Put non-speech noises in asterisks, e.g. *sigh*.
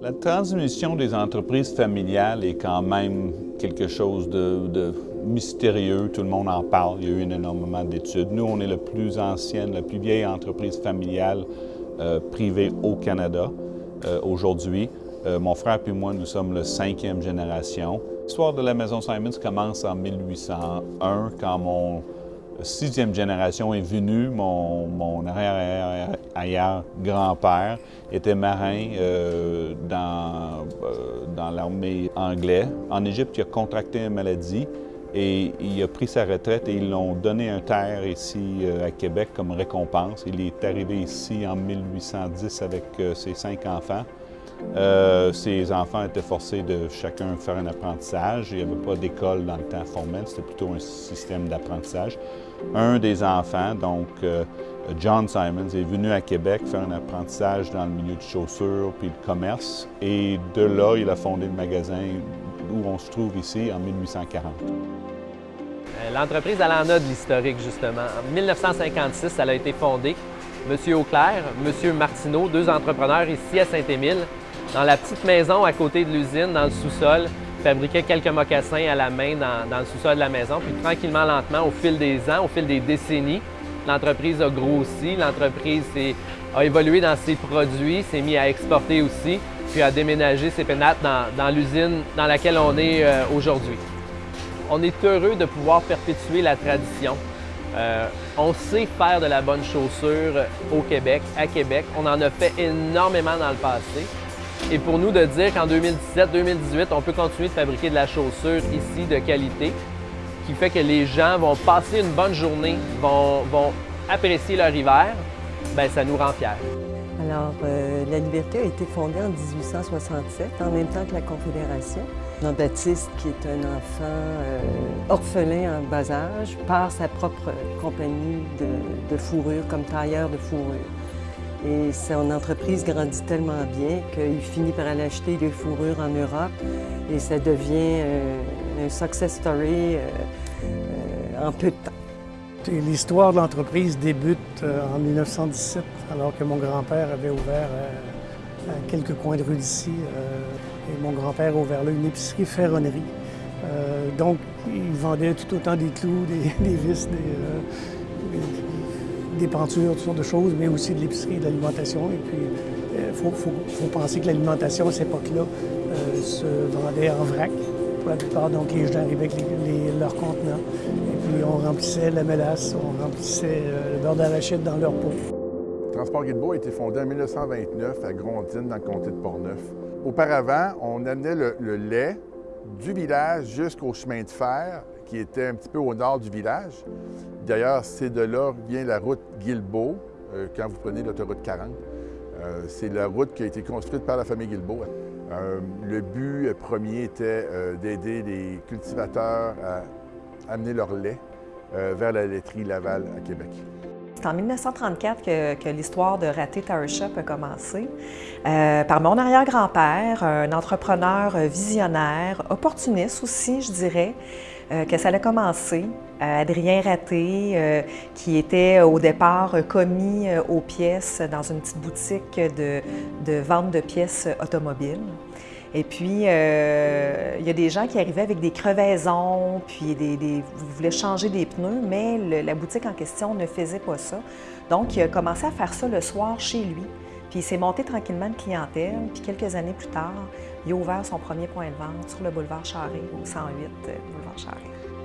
La transmission des entreprises familiales est quand même quelque chose de, mystérieux. Tout le monde en parle. Il y a eu énormément d'études. Nous, on est la plus ancienne, la plus vieille entreprise familiale euh, privée au Canada euh, aujourd'hui. Euh, mon frère et moi, nous sommes la cinquième génération. L'histoire de la maison Simons commence en 1801 quand mon sixième génération est venue. Mon, arrière-arrière-grand-père était marin euh, dans, euh, dans l'armée anglaise. En Égypte, il a contracté une maladie et il a pris sa retraite et ils l'ont donné un terre ici euh, à Québec comme récompense. Il est arrivé ici en 1810 avec ses cinq enfants. Euh, ces enfants étaient forcés de chacun faire un apprentissage. Il n'y avait pas d'école dans le temps formel, c'était plutôt un système d'apprentissage. Un des enfants, donc euh, John Simons, est venu à Québec faire un apprentissage dans le milieu de chaussures puis de commerce. Et de là, il a fondé le magasin où on se trouve ici en 1840. Euh, l'entreprise, elle en a de l'historique, justement. En 1956, elle a été fondée. Monsieur Auclair, Monsieur Martineau, deux entrepreneurs ici à Saint-Émile, dans la petite maison à côté de l'usine, dans le sous-sol, fabriquaient quelques mocassins à la main dans, le sous-sol de la maison. Puis tranquillement, lentement, au fil des ans, au fil des décennies, l'entreprise a grossi, l'entreprise a évolué dans ses produits, s'est mis à exporter aussi, puis a déménagé ses pénates dans, l'usine dans laquelle on est euh, aujourd'hui. On est heureux de pouvoir perpétuer la tradition. Euh, on sait faire de la bonne chaussure au Québec, à Québec. On en a fait énormément dans le passé. Et pour nous de dire qu'en 2017-2018, on peut continuer de fabriquer de la chaussure ici de qualité, qui fait que les gens vont passer une bonne journée, vont, apprécier leur hiver, bien, ça nous rend fiers. Alors, euh, la Liberté a été fondée en 1867, en même temps que la Confédération. Jean-Baptiste, qui est un enfant euh, orphelin en bas âge, part sa propre compagnie de fourrure comme tailleur de fourrure. Et son entreprise grandit tellement bien qu'il finit par aller acheter des fourrures en Europe et ça devient euh, un success story euh, euh, en peu de temps. L'histoire de l'entreprise débute en 1917, alors que mon grand-père avait ouvert à quelques coins de rue d'ici. et mon grand-père a ouvert là une épicerie ferronnerie. donc, il vendait tout autant des clous, des, *laughs* vis, des pentures, toutes sortes de choses, mais aussi de l'épicerie et de l'alimentation. Et puis, il euh, faut, penser que l'alimentation à cette époque-là euh, se vendait en vrac pour la plupart. Donc, les gens arrivaient avec leurs contenants. Et puis, on remplissait la mélasse, on remplissait euh, le beurre d'arachide dans leur pot. Transport Guilbeault a été fondé en 1929 à Grondine, dans le comté de Portneuf. Auparavant, on amenait le lait du village jusqu'au chemin de fer qui était un petit peu au nord du village. D'ailleurs, c'est de là vient la route Guilbeault, euh, quand vous prenez l'autoroute 40. Euh, c'est la route qui a été construite par la famille Guilbeault. Euh, le but premier était d'aider les cultivateurs à amener leur lait vers la laiterie Laval à Québec. C'est en 1934 que, l'histoire de Raté Tower Shop a commencé. par mon arrière-grand-père, un entrepreneur visionnaire, opportuniste aussi, je dirais, euh, que ça a commencé. Euh, Adrien Raté, euh, qui était au départ commis aux pièces dans une petite boutique de vente de pièces automobiles. Et puis, il y a des gens qui arrivaient avec des crevaisons, puis des, des changer des pneus, mais la boutique en question ne faisait pas ça. Donc, il a commencé à faire ça le soir chez lui. Puis il s'est monté tranquillement de clientèle, puis quelques années plus tard, il a ouvert son premier point de vente sur le boulevard Charré, au 108 boulevard Charré.